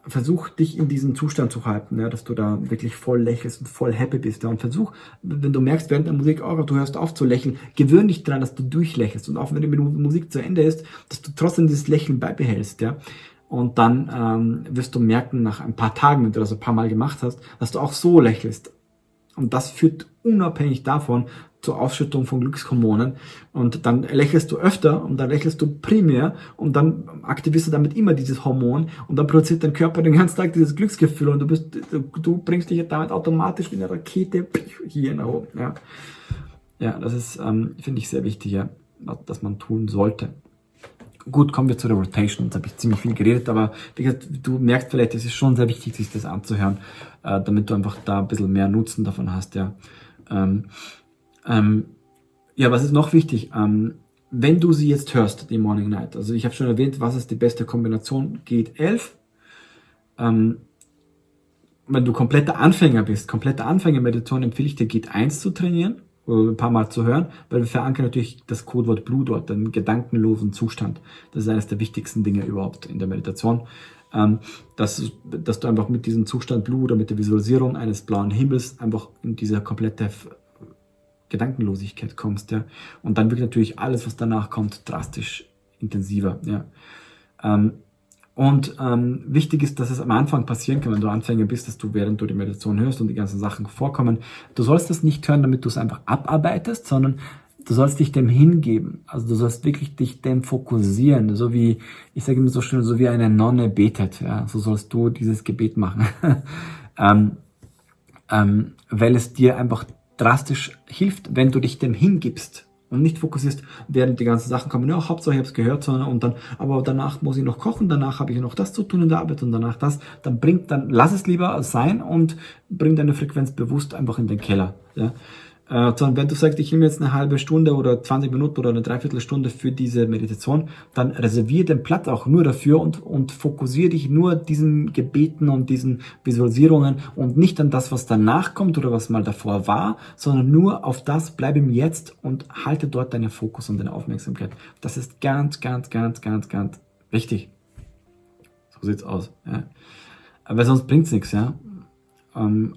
versuch dich in diesen Zustand zu halten, ja, dass du da wirklich voll lächelst und voll happy bist. Ja, und versuch, wenn du merkst während der Musik, oh, du hörst auf zu lächeln, gewöhn dich daran, dass du durchlächelst. Und auch wenn die Musik zu Ende ist, dass du trotzdem dieses Lächeln beibehältst. Ja. Und dann ähm, wirst du merken, nach ein paar Tagen, wenn du das ein paar Mal gemacht hast, dass du auch so lächelst. Und das führt unabhängig davon zur Ausschüttung von Glückshormonen und dann lächelst du öfter und dann lächelst du primär und dann aktivierst du damit immer dieses Hormon und dann produziert dein Körper den ganzen Tag dieses Glücksgefühl und du bist, du, bringst dich damit automatisch wie eine Rakete hier nach oben. Ja, ja das ist, ähm, finde ich, sehr wichtig, ja, dass man tun sollte. Gut, kommen wir zu der Rotation. Jetzt habe ich ziemlich viel geredet, aber wie gesagt, du merkst vielleicht, es ist schon sehr wichtig, sich das anzuhören, äh, damit du einfach da ein bisschen mehr Nutzen davon hast, ja. Ähm, ähm, ja, was ist noch wichtig? Ähm, wenn du sie jetzt hörst, die Morning Night, also ich habe schon erwähnt, was ist die beste Kombination? Geht 11. Ähm, wenn du kompletter Anfänger bist, kompletter Anfänger-Meditation, empfehle ich dir, Geht 1 zu trainieren oder ein paar Mal zu hören, weil wir verankern natürlich das Codewort Blue dort, den gedankenlosen Zustand. Das ist eines der wichtigsten Dinge überhaupt in der Meditation. Ähm, dass, dass du einfach mit diesem Zustand Blue oder mit der Visualisierung eines blauen Himmels einfach in diese komplette Gedankenlosigkeit kommst, ja. Und dann wird natürlich alles, was danach kommt, drastisch intensiver, ja. Ähm, und ähm, wichtig ist, dass es am Anfang passieren kann, wenn du Anfänger bist, dass du während du die Meditation hörst und die ganzen Sachen vorkommen, du sollst das nicht hören, damit du es einfach abarbeitest, sondern du sollst dich dem hingeben. Also du sollst wirklich dich dem fokussieren, so wie, ich sage immer so schön, so wie eine Nonne betet. Ja, so sollst du dieses Gebet machen, ähm, ähm, weil es dir einfach drastisch hilft, wenn du dich dem hingibst und nicht fokussierst, während die ganzen Sachen kommen, ja, Hauptsache ich habe es gehört, sondern und dann, aber danach muss ich noch kochen, danach habe ich noch das zu tun in der Arbeit und danach das, dann bringt, dann lass es lieber sein und bring deine Frequenz bewusst einfach in den Keller. Ja. Äh, sondern wenn du sagst, ich nehme jetzt eine halbe Stunde oder 20 Minuten oder eine Dreiviertelstunde für diese Meditation, dann reserviere den Platz auch nur dafür und, und fokussiere dich nur diesen Gebeten und diesen Visualisierungen und nicht an das, was danach kommt oder was mal davor war, sondern nur auf das, bleib im Jetzt und halte dort deinen Fokus und deine Aufmerksamkeit. Das ist ganz, ganz, ganz, ganz, ganz wichtig. So sieht's aus. Ja. Aber sonst bringt's nichts, ja. Ähm,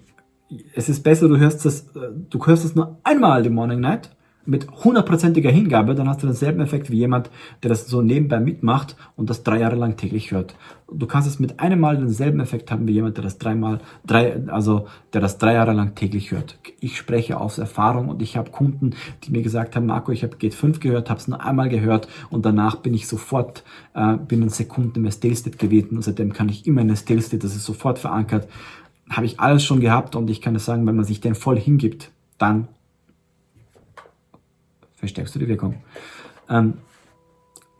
es ist besser, du hörst das, äh, du hörst es nur einmal die Morning Night mit hundertprozentiger Hingabe, dann hast du denselben Effekt wie jemand, der das so nebenbei mitmacht und das drei Jahre lang täglich hört. Du kannst es mit einem Mal denselben Effekt haben wie jemand, der das dreimal, drei, also der das drei Jahre lang täglich hört. Ich spreche aus Erfahrung und ich habe Kunden, die mir gesagt haben, Marco, ich habe Geht 5 gehört, habe es nur einmal gehört und danach bin ich sofort äh, binnen Sekunden im Stale State gewesen und seitdem kann ich immer in der Stale State, das ist sofort verankert habe ich alles schon gehabt und ich kann es sagen, wenn man sich den voll hingibt, dann verstärkst du die Wirkung. Ähm,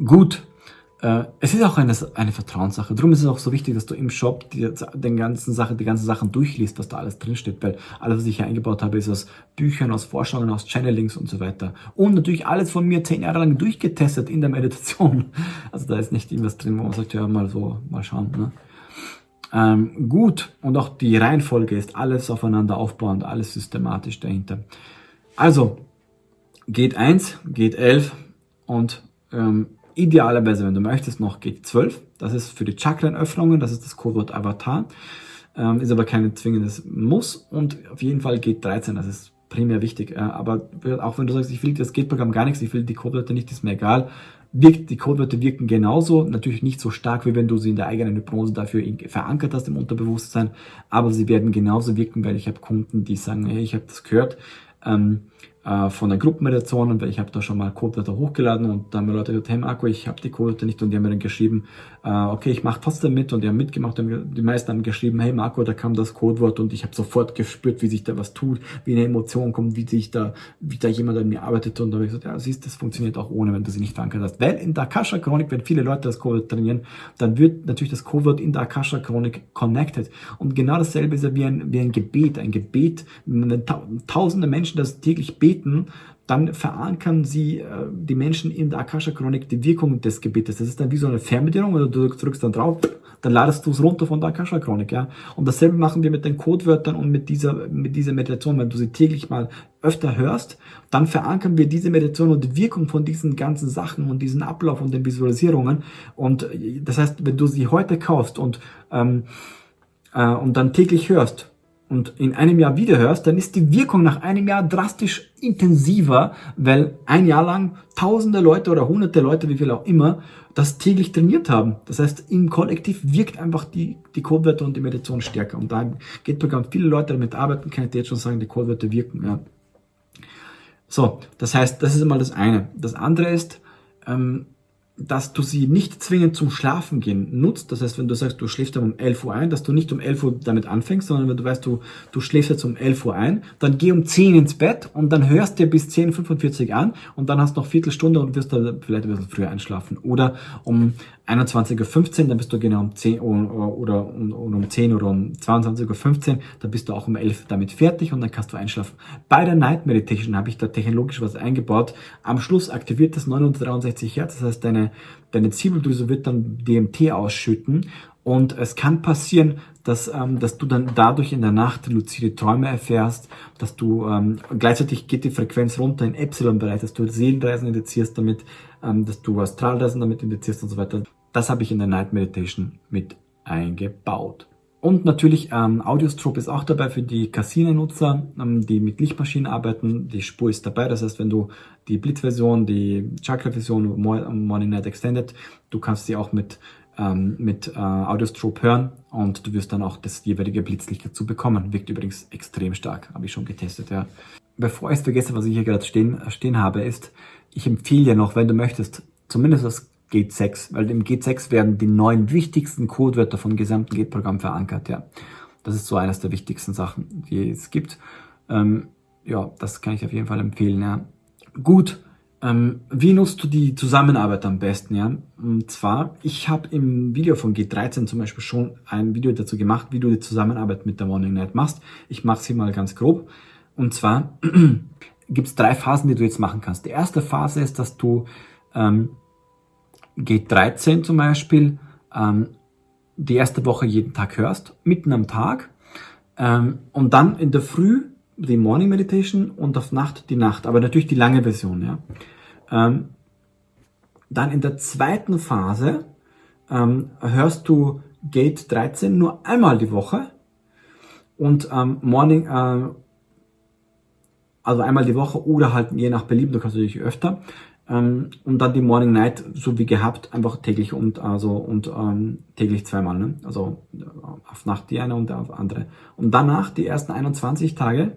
gut, äh, es ist auch eine, eine Vertrauenssache. Darum ist es auch so wichtig, dass du im Shop die, den ganzen Sache, die ganzen Sachen durchliest, was da alles drinsteht, weil alles, was ich hier eingebaut habe, ist aus Büchern, aus Forschungen, aus Channelings und so weiter. Und natürlich alles von mir zehn Jahre lang durchgetestet in der Meditation. Also da ist nicht irgendwas drin, wo man sagt, ja, mal so, mal schauen. Ne? Ähm, gut, und auch die Reihenfolge ist alles aufeinander aufbauend, alles systematisch dahinter. Also, geht 1, geht 11 und ähm, idealerweise, wenn du möchtest, noch geht 12. Das ist für die Chakrenöffnungen, das ist das Codewort Avatar. Ähm, ist aber kein zwingendes Muss und auf jeden Fall geht 13, das ist primär wichtig. Ja, aber auch wenn du sagst, ich will das Gate-Programm gar nichts, ich will die Codewörter nicht, ist mir egal wirkt, die Codewörter wirken genauso, natürlich nicht so stark, wie wenn du sie in der eigenen Hypnose dafür verankert hast im Unterbewusstsein, aber sie werden genauso wirken, weil ich habe Kunden, die sagen, hey, ich habe das gehört, ähm, äh, von der Gruppenmeditation und ich habe da schon mal Codewörter hochgeladen und dann haben mir Leute gesagt, hey Marco, ich habe die Codewörter nicht und die haben mir dann geschrieben, äh, okay, ich mache trotzdem mit und die haben mitgemacht und die meisten haben geschrieben, hey Marco, da kam das Codewort und ich habe sofort gespürt, wie sich da was tut, wie eine Emotion kommt, wie sich da, wie da jemand an mir arbeitet und da habe ich gesagt, ja, siehst, das funktioniert auch ohne, wenn du sie nicht verankert hast. Weil in der Akasha-Chronik, wenn viele Leute das Codewort trainieren, dann wird natürlich das Codewort in der Akasha-Chronik connected und genau dasselbe ist ja wie ein, wie ein Gebet, ein Gebet, wenn tausende Menschen das täglich beten, dann verankern sie äh, die Menschen in der Akasha-Chronik die Wirkung des Gebetes. Das ist dann wie so eine Fernbedienung, oder du drückst dann drauf, dann ladest du es runter von der Akasha-Chronik. Ja? Und dasselbe machen wir mit den Codewörtern und mit dieser, mit dieser Meditation. Wenn du sie täglich mal öfter hörst, dann verankern wir diese Meditation und die Wirkung von diesen ganzen Sachen und diesen Ablauf und den Visualisierungen. Und äh, das heißt, wenn du sie heute kaufst und, ähm, äh, und dann täglich hörst, und in einem Jahr wieder hörst, dann ist die Wirkung nach einem Jahr drastisch intensiver, weil ein Jahr lang tausende Leute oder hunderte Leute, wie viel auch immer, das täglich trainiert haben. Das heißt, im Kollektiv wirkt einfach die, die Codewörter und die Meditation stärker. Und da geht bekannt viele Leute damit arbeiten, kann ich dir jetzt schon sagen, die Codewörter wirken. Ja. So, das heißt, das ist einmal das eine. Das andere ist, ähm, dass du sie nicht zwingend zum Schlafen gehen nutzt. Das heißt, wenn du sagst, du schläfst dann um 11 Uhr ein, dass du nicht um 11 Uhr damit anfängst, sondern wenn du weißt, du, du schläfst jetzt um 11 Uhr ein, dann geh um 10 ins Bett und dann hörst dir bis 10.45 an und dann hast du noch Viertelstunde und wirst da vielleicht ein bisschen früher einschlafen. Oder um 21.15 Uhr, dann bist du genau um 10 Uhr oder um, um 10 oder um 22.15 Uhr, dann bist du auch um 11 Uhr damit fertig und dann kannst du einschlafen. Bei der Night Meditation habe ich da technologisch was eingebaut. Am Schluss aktiviert das 963 Hertz, das heißt deine, deine Ziebeldrüse wird dann DMT ausschütten und es kann passieren, dass, ähm, dass du dann dadurch in der Nacht luzide Träume erfährst, dass du ähm, gleichzeitig geht die Frequenz runter in Epsilon-Bereich, dass du Seelenreisen indizierst damit, ähm, dass du Astralreisen damit indizierst und so weiter. Das habe ich in der Night Meditation mit eingebaut. Und natürlich ähm, Audiostrobe ist auch dabei für die Casino-Nutzer, ähm, die mit Lichtmaschinen arbeiten. Die Spur ist dabei, das heißt, wenn du die Blitz-Version, die Chakra-Version, Morning Night Extended, du kannst sie auch mit, ähm, mit äh, Audiostrobe hören und du wirst dann auch das jeweilige Blitzlicht dazu bekommen. Wirkt übrigens extrem stark, habe ich schon getestet. Ja. Bevor ich es vergesse, was ich hier gerade stehen, stehen habe, ist, ich empfehle dir noch, wenn du möchtest, zumindest das Gate 6, weil im Gate 6 werden die neun wichtigsten Codewörter vom gesamten Gate-Programm verankert. Ja, Das ist so eines der wichtigsten Sachen, die es gibt. Ähm, ja, das kann ich auf jeden Fall empfehlen. Ja. Gut, ähm, wie nutzt du die Zusammenarbeit am besten? Ja? Und zwar, ich habe im Video von G13 zum Beispiel schon ein Video dazu gemacht, wie du die Zusammenarbeit mit der Morning Night machst. Ich mache sie mal ganz grob. Und zwar gibt es drei Phasen, die du jetzt machen kannst. Die erste Phase ist, dass du ähm, G13 zum Beispiel ähm, die erste Woche jeden Tag hörst, mitten am Tag ähm, und dann in der Früh die Morning Meditation und auf Nacht die Nacht, aber natürlich die lange Version. Ja. Ähm, dann in der zweiten Phase ähm, hörst du Gate 13 nur einmal die Woche und ähm, Morning, äh, also einmal die Woche oder halt je nach Belieben, du kannst natürlich öfter. Ähm, und dann die Morning Night, so wie gehabt, einfach täglich und also und ähm, täglich zweimal. Ne? Also äh, auf Nacht die eine und auf andere. Und danach die ersten 21 Tage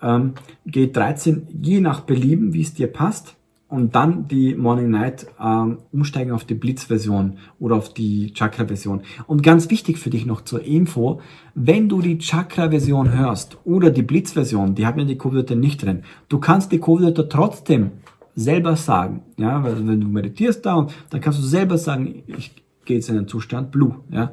ähm, geht 13 je nach Belieben, wie es dir passt. Und dann die Morning Night ähm, umsteigen auf die Blitz-Version oder auf die Chakra-Version. Und ganz wichtig für dich noch zur Info, wenn du die Chakra-Version hörst oder die Blitz-Version, die haben ja die Codewörter nicht drin, du kannst die Codewörter trotzdem selber sagen. Ja, weil wenn du meditierst da, dann kannst du selber sagen, ich gehe jetzt in den Zustand Blue. Ja,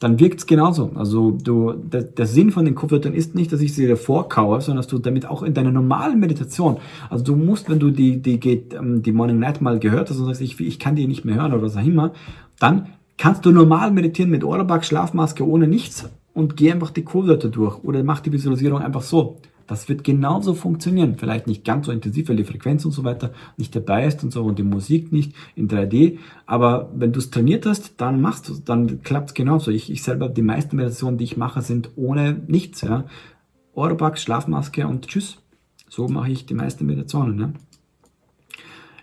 dann wirkt es genauso. Also du, der, der Sinn von den Kopfwörtern ist nicht, dass ich sie dir vorkaue, sondern dass du damit auch in deiner normalen Meditation, also du musst, wenn du die, die, ähm, die Morning Night mal gehört hast und sagst, ich, ich kann die nicht mehr hören oder was auch immer, dann kannst du normal meditieren mit Ohrabach, Schlafmaske, ohne nichts und geh einfach die Codewörter durch oder mach die Visualisierung einfach so. Das wird genauso funktionieren. Vielleicht nicht ganz so intensiv, weil die Frequenz und so weiter nicht dabei ist und so und die Musik nicht in 3D. Aber wenn du es trainiert hast, dann machst du dann klappt es genauso. Ich, ich selber, die meisten Meditationen, die ich mache, sind ohne nichts. Ja. Oropax, Schlafmaske und tschüss. So mache ich die meisten Meditationen. Ja.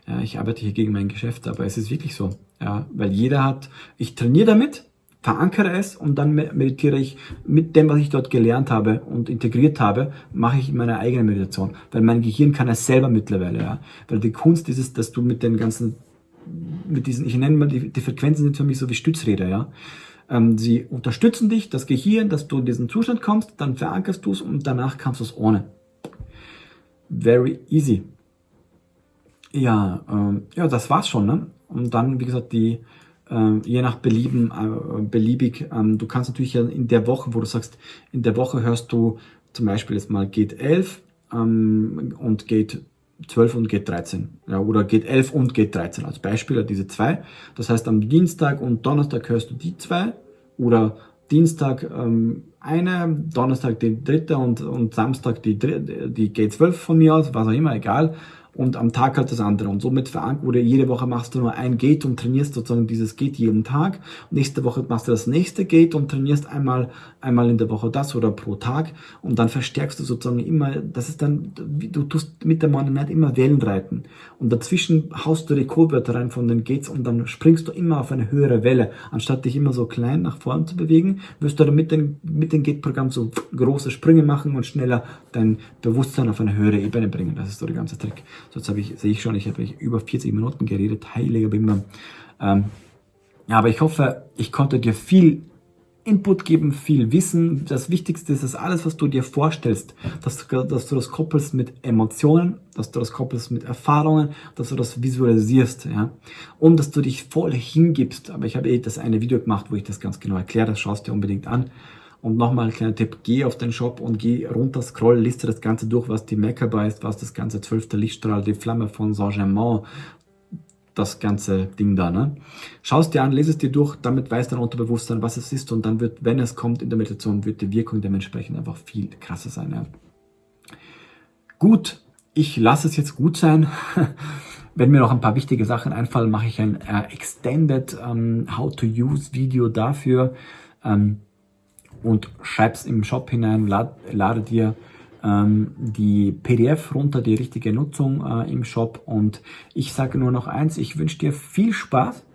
Ja, ich arbeite hier gegen mein Geschäft, aber es ist wirklich so. Ja, weil jeder hat, ich trainiere damit, verankere es und dann meditiere ich mit dem, was ich dort gelernt habe und integriert habe, mache ich meine eigene Meditation. Weil mein Gehirn kann es selber mittlerweile, ja. Weil die Kunst ist es, dass du mit den ganzen, mit diesen, ich nenne mal, die, die Frequenzen sind für mich so wie Stützräder, ja. Ähm, sie unterstützen dich, das Gehirn, dass du in diesen Zustand kommst, dann verankerst du es und danach kannst du es ohne. Very easy. Ja, ähm, ja, das war's schon, ne? Und dann, wie gesagt, die, äh, je nach Belieben, äh, beliebig. Ähm, du kannst natürlich in der Woche, wo du sagst, in der Woche hörst du zum Beispiel jetzt mal Gate 11 ähm, und Gate 12 und Gate 13. Ja, oder Gate 11 und Gate 13 als Beispiel, diese zwei. Das heißt, am Dienstag und Donnerstag hörst du die zwei oder Dienstag ähm, eine, Donnerstag die dritte und, und Samstag die, die Gate 12 von mir aus, was auch immer, egal. Und am Tag halt das andere. Und somit verankert, oder jede Woche machst du nur ein Gate und trainierst sozusagen dieses Gate jeden Tag. Nächste Woche machst du das nächste Gate und trainierst einmal, einmal in der Woche das oder pro Tag. Und dann verstärkst du sozusagen immer, das ist dann, du tust mit der Night immer Wellen reiten. Und dazwischen haust du die Codewörter rein von den Gates und dann springst du immer auf eine höhere Welle. Anstatt dich immer so klein nach vorn zu bewegen, wirst du dann mit dem, mit dem Gate-Programm so große Sprünge machen und schneller dein Bewusstsein auf eine höhere Ebene bringen. Das ist so der ganze Trick. So, jetzt habe ich, sehe ich schon, ich habe über 40 Minuten geredet, heiliger Bimbam. Ähm, ja, aber ich hoffe, ich konnte dir viel Input geben, viel Wissen. Das Wichtigste ist, dass alles, was du dir vorstellst, dass du, dass du das koppelst mit Emotionen, dass du das koppelst mit Erfahrungen, dass du das visualisierst, ja. Und dass du dich voll hingibst. Aber ich habe eh das eine Video gemacht, wo ich das ganz genau erkläre. Das schaust dir unbedingt an. Und nochmal ein kleiner Tipp, geh auf den Shop und geh runter, scroll, liste das Ganze durch, was die Merkaba ist, was das ganze zwölfte Lichtstrahl, die Flamme von Saint-Germain, das ganze Ding da. Ne? Schau es dir an, lese es dir durch, damit weiß dein Unterbewusstsein, was es ist und dann wird, wenn es kommt in der Meditation, wird die Wirkung dementsprechend einfach viel krasser sein. Ja? Gut, ich lasse es jetzt gut sein. Wenn mir noch ein paar wichtige Sachen einfallen, mache ich ein äh, Extended ähm, How to Use Video dafür. Ähm, und schreib's im Shop hinein, lad, lade dir ähm, die PDF runter, die richtige Nutzung äh, im Shop. Und ich sage nur noch eins, ich wünsche dir viel Spaß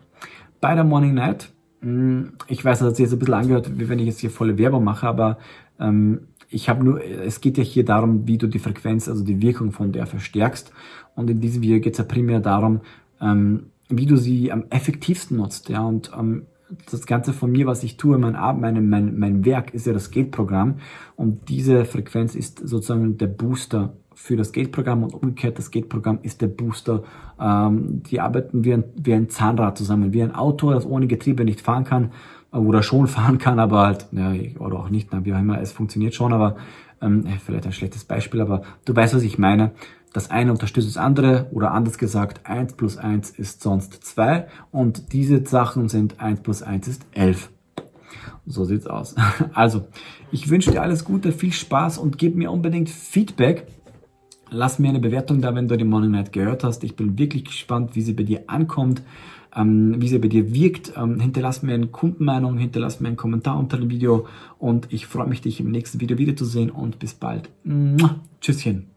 bei der Morning Night. Hm, ich weiß, das hat sich jetzt ein bisschen angehört, wie wenn ich jetzt hier volle Werbung mache, aber ähm, ich habe nur, es geht ja hier darum, wie du die Frequenz, also die Wirkung von der verstärkst. Und in diesem Video geht es ja primär darum, ähm, wie du sie am effektivsten nutzt. Ja, und ähm, das Ganze von mir, was ich tue, mein, mein, mein, mein Werk ist ja das Gate-Programm und diese Frequenz ist sozusagen der Booster für das Gate-Programm und umgekehrt, das Gate-Programm ist der Booster. Ähm, die arbeiten wie ein, wie ein Zahnrad zusammen, wie ein Auto, das ohne Getriebe nicht fahren kann oder schon fahren kann, aber halt, ja, oder auch nicht, wie auch immer, es funktioniert schon, aber ähm, vielleicht ein schlechtes Beispiel, aber du weißt, was ich meine. Das eine unterstützt das andere oder anders gesagt, 1 plus 1 ist sonst 2 und diese Sachen sind 1 plus 1 ist 11. So sieht's aus. Also, ich wünsche dir alles Gute, viel Spaß und gib mir unbedingt Feedback. Lass mir eine Bewertung da, wenn du die Morning Night gehört hast. Ich bin wirklich gespannt, wie sie bei dir ankommt, ähm, wie sie bei dir wirkt. Ähm, hinterlass mir eine Kundenmeinung, hinterlass mir einen Kommentar unter dem Video und ich freue mich, dich im nächsten Video wiederzusehen und bis bald. Tschüsschen.